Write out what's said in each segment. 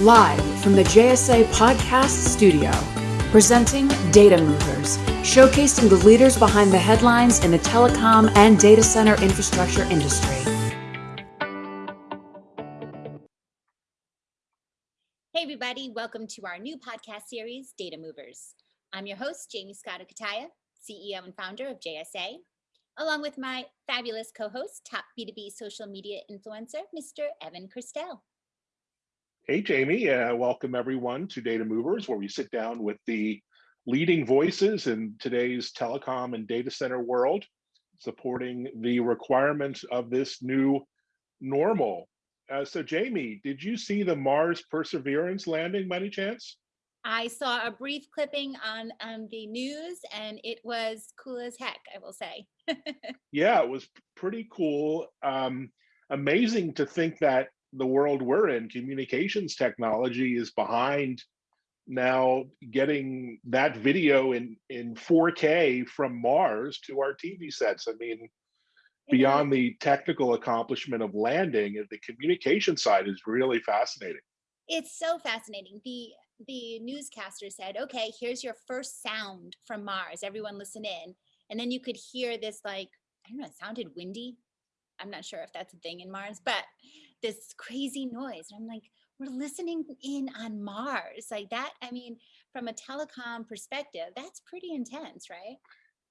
Live from the JSA Podcast Studio, presenting Data Movers, showcasing the leaders behind the headlines in the telecom and data center infrastructure industry. Hey, everybody, welcome to our new podcast series, Data Movers. I'm your host, Jaymie Scotto Cutaia, CEO and founder of JSA, along with my fabulous co host, top B2B social media influencer, Mr. Evan Kirstel. Hey, Jaymie, uh, welcome everyone to Data Movers, where we sit down with the leading voices in today's telecom and data center world, supporting the requirements of this new normal. Uh, so, Jaymie, did you see the Mars Perseverance landing by any chance? I saw a brief clipping on, on the news and it was cool as heck, I will say. yeah, it was pretty cool. Um, amazing to think that the world we're in, communications technology is behind now getting that video in in 4K from Mars to our TV sets. I mean, beyond the technical accomplishment of landing, the communication side is really fascinating. It's so fascinating. The the newscaster said, "Okay, here's your first sound from Mars. Everyone listen in." And then you could hear this like I don't know, it sounded windy. I'm not sure if that's a thing in Mars, but this crazy noise. And I'm like, we're listening in on Mars. Like that, I mean, from a telecom perspective, that's pretty intense, right?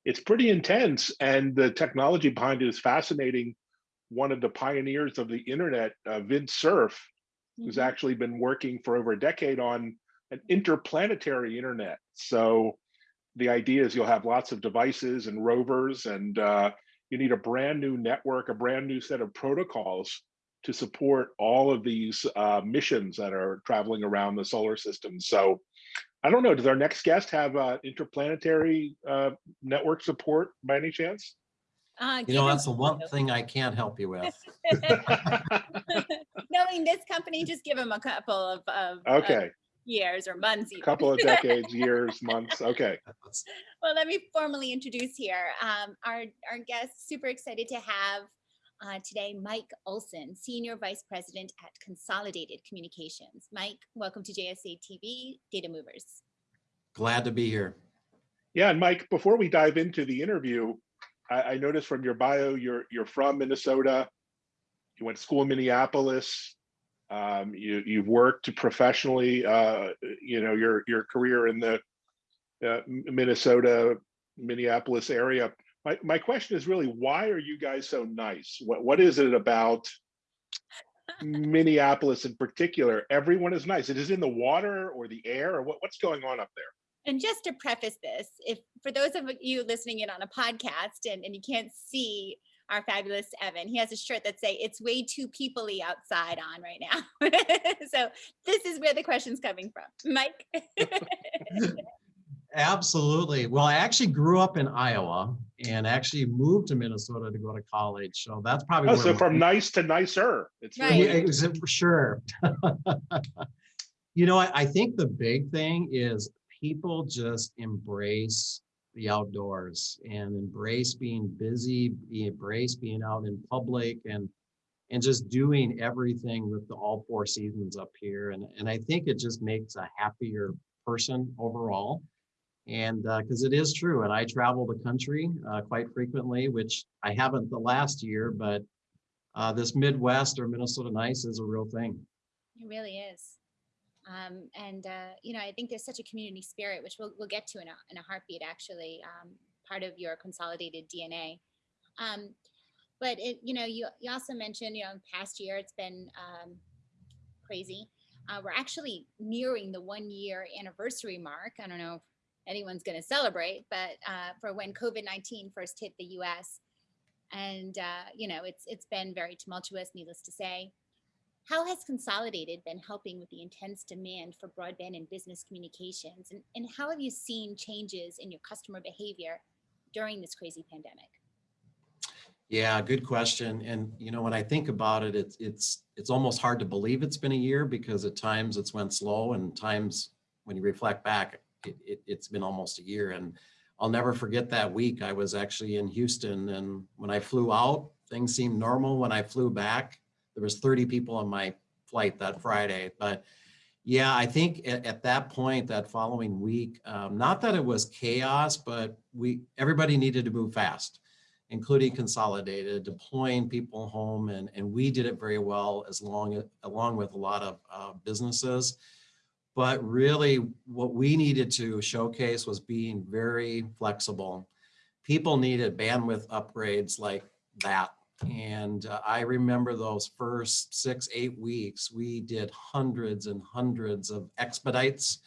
It's pretty intense. And the technology behind it is fascinating. One of the pioneers of the internet, uh, Vint Cerf, mm-hmm. who's actually been working for over a decade on an interplanetary internet. So the idea is you'll have lots of devices and rovers, and uh, you need a brand new network, a brand new set of protocols to support all of these uh, missions that are traveling around the solar system. So I don't know, does our next guest have uh, interplanetary uh, network support by any chance? Uh, you know, that's the one thing I can't help you with. Knowing this company, just give them a couple of, of okay. Of years or months. A couple of decades, years, months. Okay. Well, let me formally introduce here um, our, our guest. Super excited to have uh, today Mike Olson, Senior Vice President at Consolidated Communications. Mike, welcome to JSA TV Data Movers. Glad to be here. Yeah, and Mike, before we dive into the interview, I, I noticed from your bio, you're you're from Minnesota. You went to school in Minneapolis. Um, you you've worked professionally. Uh, you know your your career in the uh, Minnesota, Minneapolis area my, my question is really why are you guys so nice what what is it about minneapolis in particular everyone is nice it is in the water or the air or what, what's going on up there and just to preface this if for those of you listening in on a podcast and, and you can't see our fabulous Evan. He has a shirt that say it's way too peoply outside on right now. so this is where the question's coming from. Mike. Absolutely. Well, I actually grew up in Iowa and actually moved to Minnesota to go to college. So that's probably oh, so from nice to nicer. It's right. really yeah, for sure. you know, I, I think the big thing is people just embrace the outdoors and embrace being busy, embrace being out in public and and just doing everything with the all four seasons up here. And, and I think it just makes a happier person overall and because uh, it is true and i travel the country uh, quite frequently which i haven't the last year but uh, this midwest or minnesota nice is a real thing. It really is. Um, and uh, you know i think there's such a community spirit which we'll, we'll get to in a, in a heartbeat actually um, part of your consolidated dna um, but it you know you, you also mentioned you know past year it's been um, crazy. Uh, we're actually nearing the one year anniversary mark. I don't know anyone's going to celebrate, but uh, for when COVID-19 first hit the U.S. And, uh, you know, it's it's been very tumultuous, needless to say. How has Consolidated been helping with the intense demand for broadband and business communications? And, and how have you seen changes in your customer behavior during this crazy pandemic? Yeah, good question. And you know, when I think about it, it's it's it's almost hard to believe it's been a year because at times it's went slow, and times when you reflect back, it, it, it's been almost a year and I'll never forget that week. I was actually in Houston and when I flew out, things seemed normal. When I flew back, there was 30 people on my flight that Friday, but Yeah, I think at, at that point, that following week, um, not that it was chaos, but we, everybody needed to move fast, including consolidated, deploying people home, and, and we did it very well as long, along with a lot of uh, businesses. But really what we needed to showcase was being very flexible. People needed bandwidth upgrades like that. And uh, I remember those first six, eight weeks, we did hundreds and hundreds of expedites.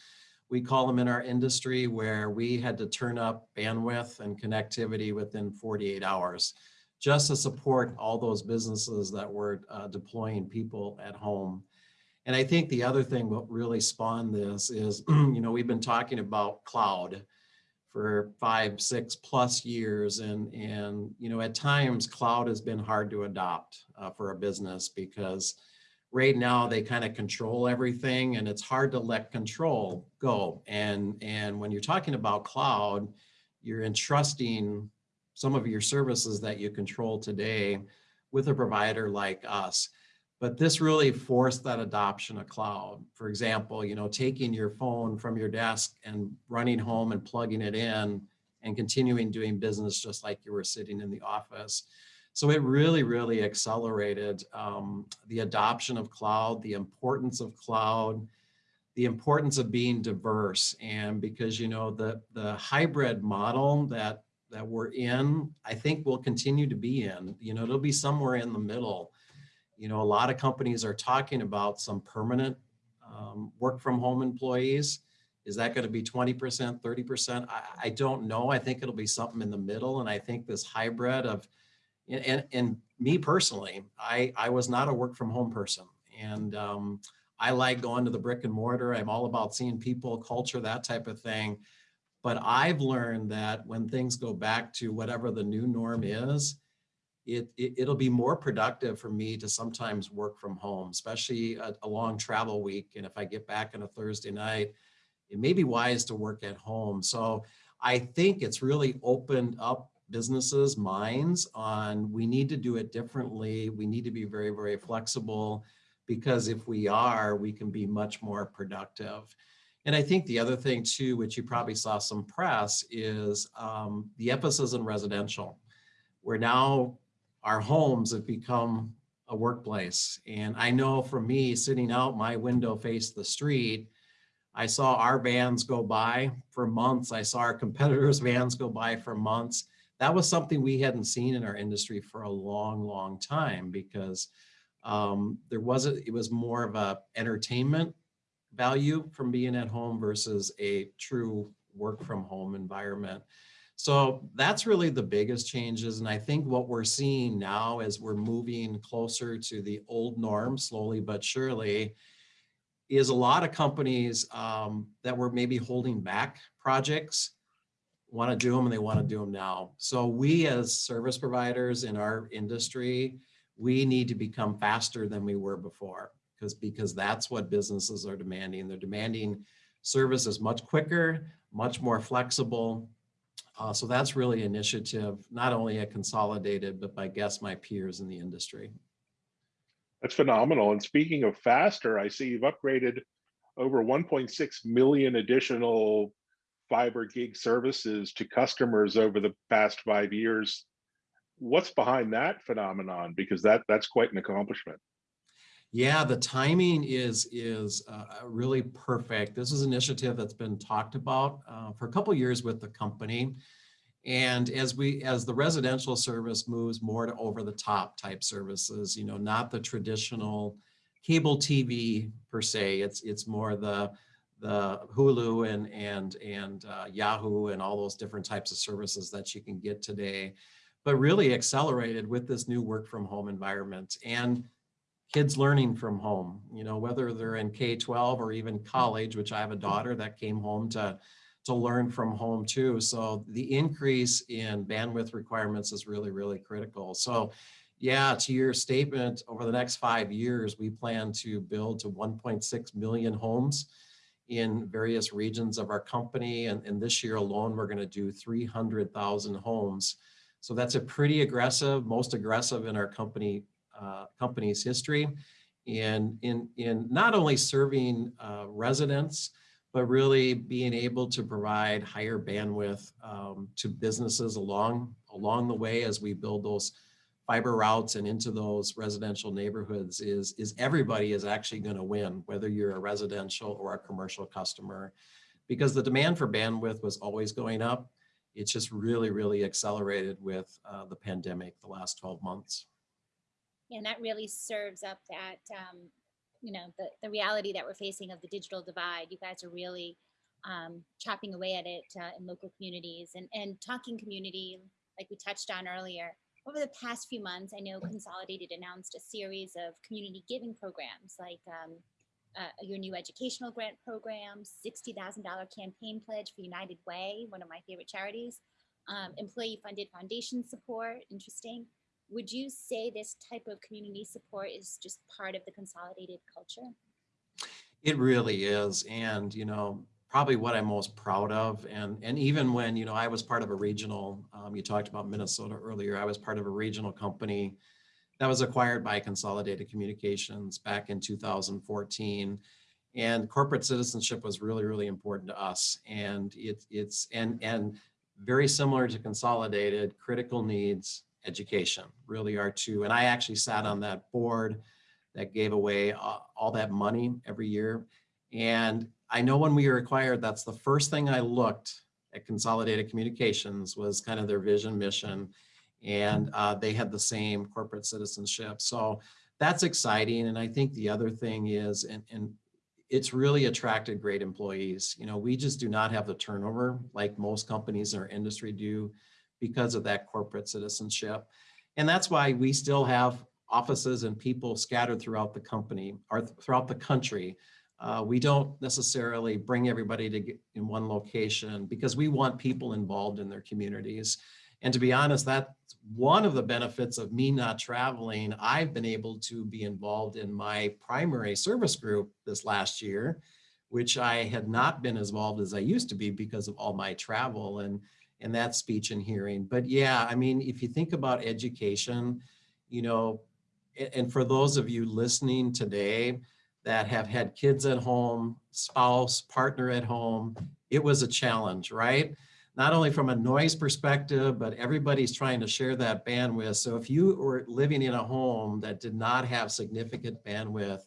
We call them in our industry where we had to turn up bandwidth and connectivity within 48 hours just to support all those businesses that were uh, deploying people at home. And I think the other thing what really spawned this is, you know, we've been talking about cloud for five, six plus years. And, and you know, at times cloud has been hard to adopt uh, for a business because right now they kind of control everything and it's hard to let control go. And, and when you're talking about cloud, you're entrusting some of your services that you control today with a provider like us but this really forced that adoption of cloud. For example, you know, taking your phone from your desk and running home and plugging it in and continuing doing business just like you were sitting in the office. So it really, really accelerated um, the adoption of cloud, the importance of cloud, the importance of being diverse. And because, you know, the, the hybrid model that, that we're in, I think will continue to be in, you know, it'll be somewhere in the middle you know, a lot of companies are talking about some permanent um, work from home employees. Is that going to be 20%, 30%? I, I don't know. I think it'll be something in the middle. And I think this hybrid of, and, and me personally, I, I was not a work from home person. And um, I like going to the brick and mortar. I'm all about seeing people, culture, that type of thing. But I've learned that when things go back to whatever the new norm is, it, it will be more productive for me to sometimes work from home, especially a, a, long travel week. And if I get back on a Thursday night, it may be wise to work at home. So I think it's really opened up businesses' minds on we need to do it differently. We need to be very, very flexible because if we are, we can be much more productive. And I think the other thing too, which you probably saw some press, is um, the emphasis in residential. We're now our homes have become a workplace. And I know for me, sitting out my window faced the street, I saw our vans go by for months. I saw our competitors' vans go by for months. That was something we hadn't seen in our industry for a long, long time because um, there wasn't, it was more of a entertainment value from being at home versus a true work from home environment. So that's really the biggest changes. And I think what we're seeing now as we're moving closer to the old norm, slowly but surely, is a lot of companies um, that were maybe holding back projects want to do them and they want to do them now. So we as service providers in our industry, we need to become faster than we were before because because that's what businesses are demanding. They're demanding services much quicker, much more flexible, uh, so that's really initiative, not only at Consolidated, but by guess my peers in the industry. That's phenomenal. And speaking of faster, I see you've upgraded over 1.6 million additional fiber gig services to customers over the past five years. What's behind that phenomenon? Because that that's quite an accomplishment. Yeah, the timing is is uh, really perfect. This is an initiative that's been talked about uh, for a couple years with the company. And as we as the residential service moves more to over the top type services, you know, not the traditional cable TV per se, it's it's more the the Hulu and and and uh, Yahoo and all those different types of services that you can get today, but really accelerated with this new work from home environment. And kids learning from home, you know, whether they're in K-12 or even college, which I have a daughter that came home to, to learn from home too. So the increase in bandwidth requirements is really, really critical. So yeah, to your statement, over the next five years, we plan to build to 1.6 million homes in various regions of our company. And, and this year alone, we're gonna do 300,000 homes. So that's a pretty aggressive, most aggressive in our company uh, company's history and in, in not only serving uh, residents, but really being able to provide higher bandwidth um, to businesses along, along the way as we build those fiber routes and into those residential neighborhoods is, is everybody is actually going to win, whether you're a residential or a commercial customer, because the demand for bandwidth was always going up. It's just really, really accelerated with uh, the pandemic the last 12 months. And that really serves up that, um, you know, the, the reality that we're facing of the digital divide. You guys are really um, chopping away at it uh, in local communities and, and talking community, like we touched on earlier. Over the past few months, I know Consolidated announced a series of community giving programs like um, uh, your new educational grant program, $60,000 campaign pledge for United Way, one of my favorite charities, um, employee funded foundation support, interesting. Would you say this type of community support is just part of the consolidated culture? It really is. And, you know, probably what I'm most proud of. And, and even when, you know, I was part of a regional, um, you talked about Minnesota earlier, I was part of a regional company that was acquired by Consolidated Communications back in 2014. And corporate citizenship was really, really important to us. And it, it's, and, and very similar to Consolidated, critical needs education really are two. And I actually sat on that board that gave away uh, all that money every year. And I know when we were acquired, that's the first thing I looked at Consolidated Communications was kind of their vision, mission, and uh, they had the same corporate citizenship. So that's exciting. And I think the other thing is, and, and it's really attracted great employees. You know, we just do not have the turnover like most companies in our industry do because of that corporate citizenship. And that's why we still have offices and people scattered throughout the company or throughout the country. Uh, we don't necessarily bring everybody to get in one location because we want people involved in their communities. And to be honest, that's one of the benefits of me not traveling. I've been able to be involved in my primary service group this last year, which I had not been as involved as I used to be because of all my travel and, and that speech and hearing. But yeah, I mean, if you think about education, you know, and for those of you listening today that have had kids at home, spouse, partner at home, it was a challenge, right? not only from a noise perspective, but everybody's trying to share that bandwidth. So if you were living in a home that did not have significant bandwidth,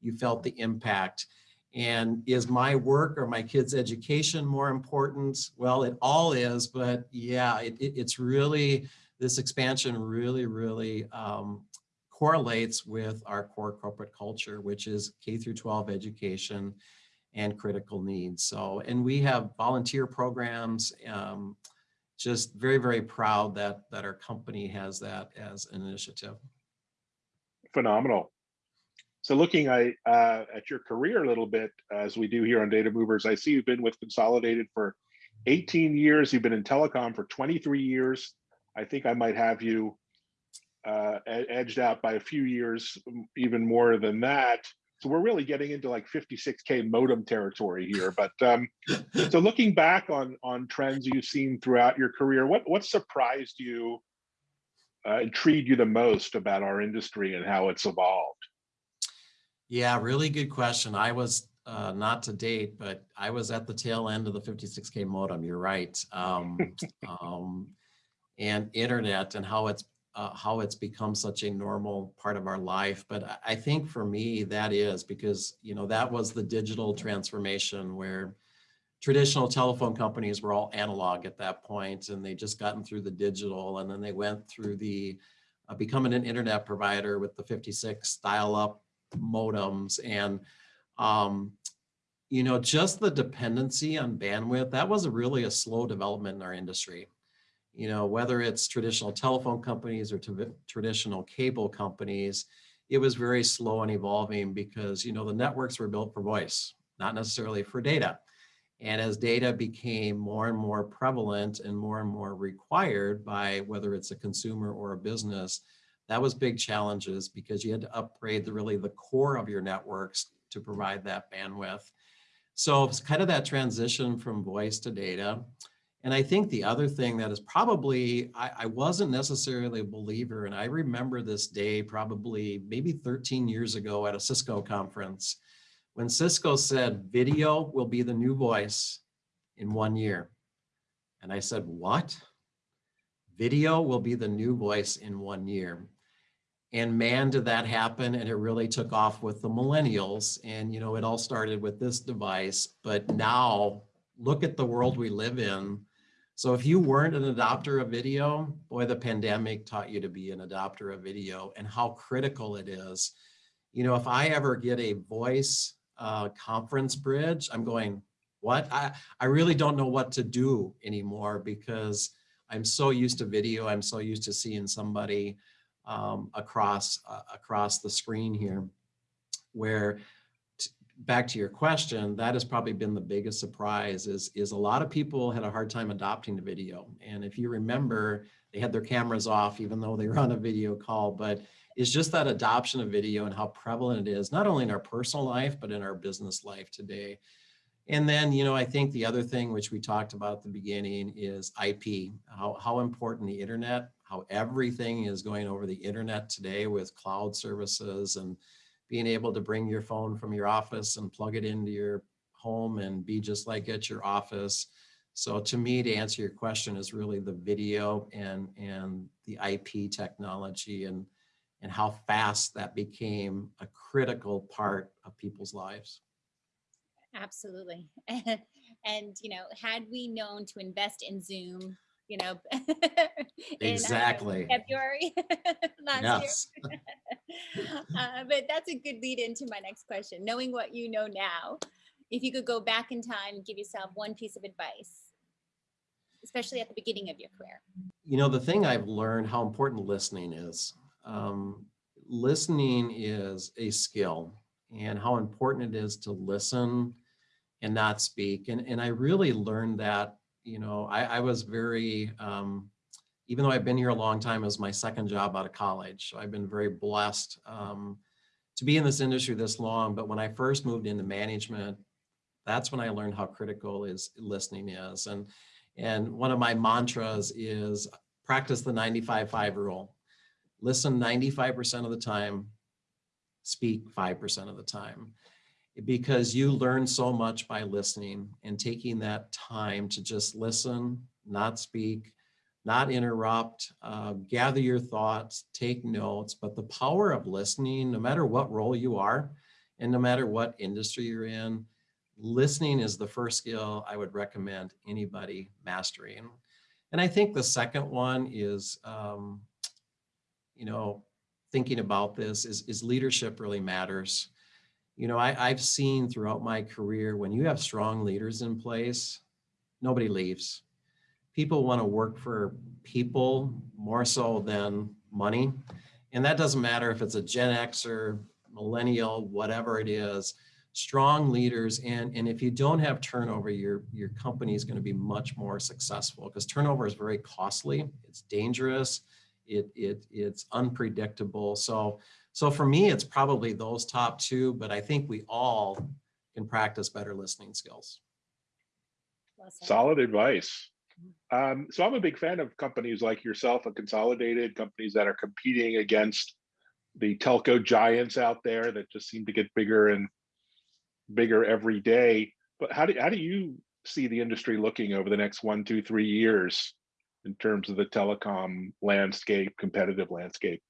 you felt the impact. And is my work or my kids' education more important? Well, it all is, but yeah, it, it, it's really, this expansion really, really um, correlates with our core corporate culture, which is K through 12 education and critical needs. So, and we have volunteer programs, um, just very, very proud that, that our company has that as an initiative. Phenomenal. So looking I, uh, at your career a little bit, as we do here on Data Movers, I see you've been with Consolidated for 18 years. You've been in telecom for 23 years. I think I might have you uh, edged out by a few years, even more than that. So we're really getting into like 56K modem territory here. But um, so looking back on, on trends you've seen throughout your career, what, what surprised you, uh, intrigued you the most about our industry and how it's evolved? Yeah, really good question. I was uh, not to date, but I was at the tail end of the 56K modem. You're right. Um, um, and internet and how it's uh, how it's become such a normal part of our life. But I think for me, that is because, you know, that was the digital transformation where traditional telephone companies were all analog at that point and they just gotten through the digital and then they went through the uh, becoming an internet provider with the 56 dial up modems and um, you know just the dependency on bandwidth that was really a slow development in our industry you know, whether it's traditional telephone companies or traditional cable companies, it was very slow and evolving because, you know, the networks were built for voice, not necessarily for data. And as data became more and more prevalent and more and more required by whether it's a consumer or a business, that was big challenges because you had to upgrade the really the core of your networks to provide that bandwidth. So it's kind of that transition from voice to data. And I think the other thing that is probably, I, I, wasn't necessarily a believer, and I remember this day probably maybe 13 years ago at a Cisco conference when Cisco said video will be the new voice in one year. And I said, what? Video will be the new voice in one year. And man, did that happen. And it really took off with the millennials. And, you know, it all started with this device. But now look at the world we live in. So if you weren't an adopter of video, boy, the pandemic taught you to be an adopter of video and how critical it is. You know, if I ever get a voice uh, conference bridge, I'm going, what? I, I really don't know what to do anymore because I'm so used to video. I'm so used to seeing somebody um, across uh, across the screen here where back to your question, that has probably been the biggest surprise is, is a lot of people had a hard time adopting the video. And if you remember, they had their cameras off even though they were on a video call, but it's just that adoption of video and how prevalent it is, not only in our personal life, but in our business life today. And then, you know, I think the other thing which we talked about at the beginning is IP, how, how important the internet, how everything is going over the internet today with cloud services and being able to bring your phone from your office and plug it into your home and be just like at your office. So to me, to answer your question is really the video and, and the IP technology and, and how fast that became a critical part of people's lives. Absolutely. and, you know, had we known to invest in Zoom, you know, in, uh, Exactly. February last year. uh, but that's a good lead into my next question. Knowing what you know now, if you could go back in time and give yourself one piece of advice, especially at the beginning of your career. You know, the thing I've learned how important listening is. Um, listening is a skill and how important it is to listen and not speak. And, and I really learned that, you know, I, I was very, um, even though I've been here a long time, was my second job out of college. So I've been very blessed um, to be in this industry this long. But when I first moved into management, that's when I learned how critical is listening is. And, and one of my mantras is practice the 95-5 rule. Listen 95% of the time, speak 5% of the time because you learn so much by listening and taking that time to just listen, not speak, not interrupt, uh, gather your thoughts, take notes, but the power of listening, no matter what role you are, and no matter what industry you're in, listening is the first skill I would recommend anybody mastering. And I think the second one is, um, you know, thinking about this is, is leadership really matters. You know, I, I've seen throughout my career, when you have strong leaders in place, nobody leaves. People want to work for people more so than money. And that doesn't matter if it's a Gen X or millennial, whatever it is, strong leaders. And, and if you don't have turnover, your, your company is going to be much more successful because turnover is very costly. It's dangerous. It, it, it's unpredictable. So, so for me, it's probably those top two, but I think we all can practice better listening skills. Solid advice. Um, so I'm a big fan of companies like yourself, a consolidated companies that are competing against the telco giants out there that just seem to get bigger and bigger every day. But how do how do you see the industry looking over the next one, two, three years in terms of the telecom landscape, competitive landscape?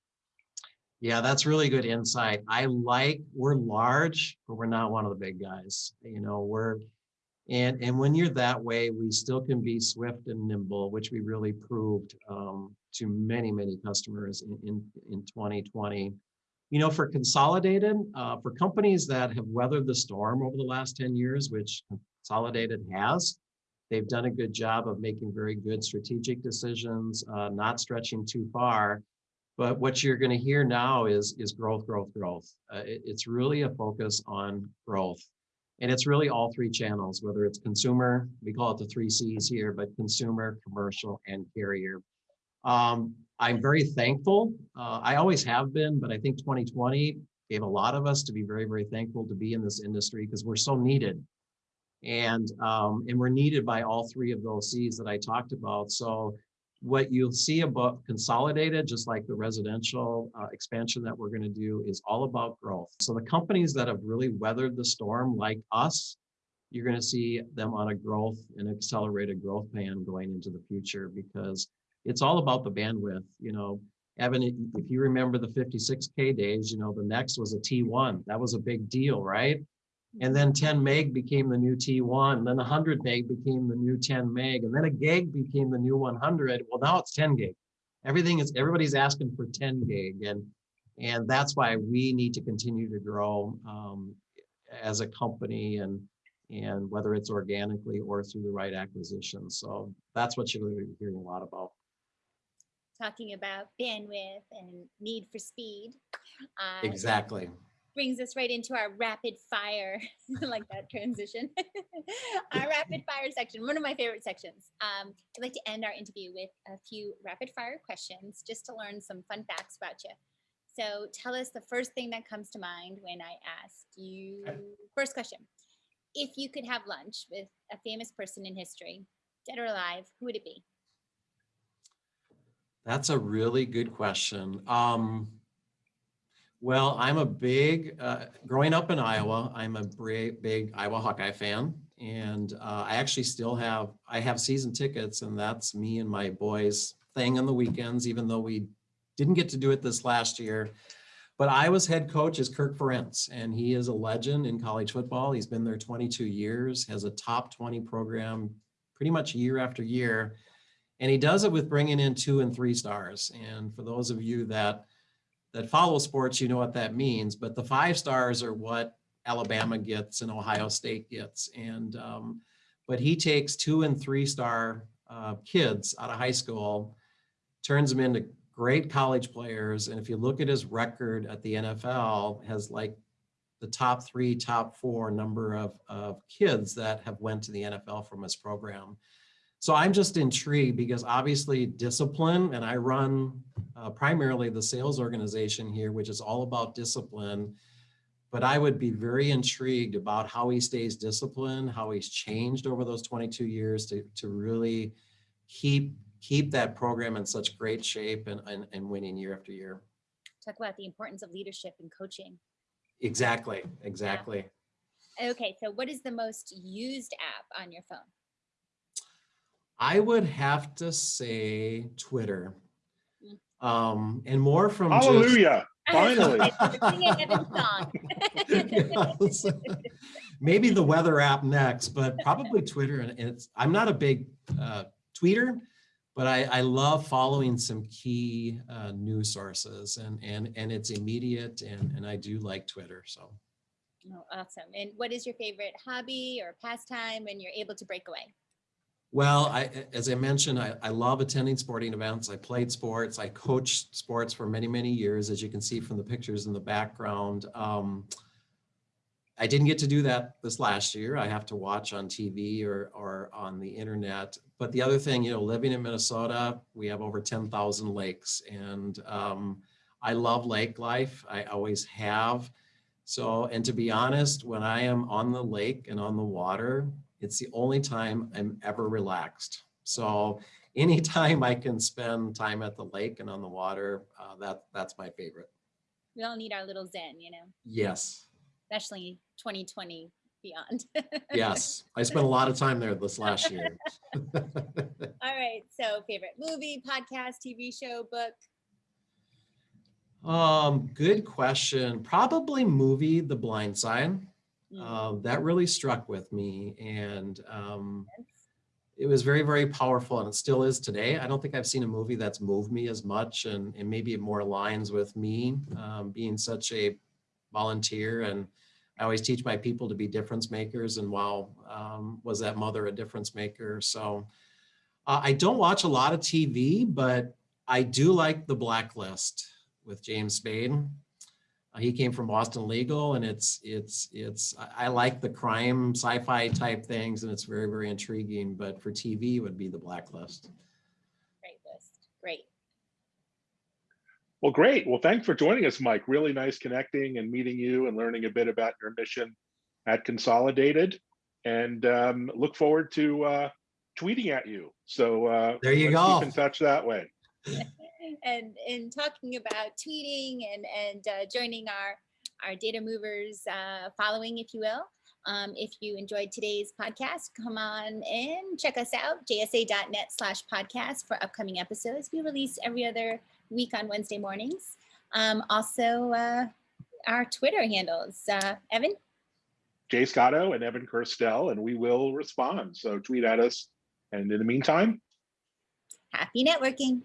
Yeah, that's really good insight. I like, we're large, but we're not one of the big guys. You know, we're, and, and when you're that way, we still can be swift and nimble, which we really proved um, to many, many customers in, in, in 2020. You know, for consolidated, uh, for companies that have weathered the storm over the last 10 years, which consolidated has, they've done a good job of making very good strategic decisions, uh, not stretching too far. But what you're going to hear now is, is growth, growth, growth. Uh, it- it's really a focus on growth. And it's really all three channels, whether it's consumer, we call it the three Cs here, but consumer, commercial, and carrier. Um, I'm very thankful. Uh, I always have been, but I think 2020 gave a lot of us to be very, very thankful to be in this industry because we're so needed. And, um, and we're needed by all three of those Cs that I talked about. So what you'll see about consolidated, just like the residential uh, expansion that we're going to do, is all about growth. So the companies that have really weathered the storm, like us, you're going to see them on a growth and accelerated growth plan going into the future because it's all about the bandwidth. You know, Evan, if you remember the 56K days, you know, the next was a T1. That was a big deal, right? And then 10 meg became the new T1, then 100 meg became the new 10 meg, and then a gig became the new 100. Well, now it's 10 gig. Everything is, everybody's asking for 10 gig. And, and that's why we need to continue to grow um, as a company and, and whether it's organically or through the right acquisition. So that's what you're hearing a lot about. Talking about bandwidth and need for speed. Uh, Exactly. Brings us right into our rapid fire, like that transition. our rapid fire section, one of my favorite sections. Um, I'd like to end our interview with a few rapid fire questions just to learn some fun facts about you. So tell us the first thing that comes to mind when I ask you. First question. If you could have lunch with a famous person in history, dead or alive, who would it be? That's a really good question. Um, well, I'm a big, uh, growing up in Iowa, I'm a big, Iowa Hawkeye fan. And uh, I actually still have, I have season tickets and that's me and my boys thing on the weekends, even though we didn't get to do it this last year. But Iowa's head coach is Kirk Ferentz, and he is a legend in college football. He's been there 22 years, has a top 20 program pretty much year after year. And he does it with bringing in two and three stars. And for those of you that that follow sports, you know what that means. But the five stars are what Alabama gets and Ohio State gets. And um, but he takes two and three star uh, kids out of high school, turns them into great college players. And if you look at his record at the NFL, has like the top three, top four number of, of kids that have went to the NFL from his program. So I'm just intrigued because obviously discipline, and I run uh, primarily the sales organization here, which is all about discipline. But I would be very intrigued about how he stays disciplined, how he's changed over those 22 years to, to really keep keep that program in such great shape and, and, and winning year after year. Talk about the importance of leadership and coaching. Exactly, exactly. Okay, so what is the most used app on your phone? I would have to say Twitter. Mm. Um, and more from just- Hallelujah, finally. Sing a heaven song. Yes. Maybe the weather app next, but probably Twitter. And it's, I'm not a big uh, tweeter, but I, I love following some key uh, news sources and, and, and it's immediate and, and I do like Twitter. So Oh, awesome. And what is your favorite hobby or pastime when you're able to break away? Well, I, as I mentioned, I, I love attending sporting events. I played sports. I coached sports for many, many years, as you can see from the pictures in the background. Um, I didn't get to do that this last year. I have to watch on TV or, or on the internet. But the other thing, you know, living in Minnesota, we have over 10,000 lakes and um, I love lake life. I always have. So, and to be honest, when I am on the lake and on the water, it's the only time I'm ever relaxed. So anytime I can spend time at the lake and on the water, uh, that that's my favorite. We all need our little zen, you know, Yes, especially 2020 beyond. yes. I spent a lot of time there this last year. All right. So, favorite movie, podcast, TV show, book? um, good question. Probably movie The Blind Side. Uh, that really struck with me and um, it was very, very powerful and it still is today. I don't think I've seen a movie that's moved me as much and, and maybe it more aligns with me um, being such a volunteer and I always teach my people to be difference makers and wow, um, was that mother a difference maker? So uh, I don't watch a lot of TV, but I do like The Blacklist with James Spader. He came from Boston Legal, and it's it's it's I, I like the crime sci-fi type things, and it's very very intriguing. But for TV, it would be The Blacklist. Great list. Great. Well, great. Well, thanks for joining us, Mike. Really nice connecting and meeting you and learning a bit about your mission at Consolidated. And um, look forward to uh, tweeting at you. So uh, There you let's go. Keep in touch that way. and in talking about tweeting and and uh, joining our our data movers uh, following, if you will. Um, if you enjoyed today's podcast, come on in, check us out, jsa.net slash podcast for upcoming episodes. We release every other week on Wednesday mornings. Um, also, uh, our Twitter handles. Uh, Evan? Jay Scotto and Evan Kirstel, and we will respond. So tweet at us. And in the meantime, Happy networking.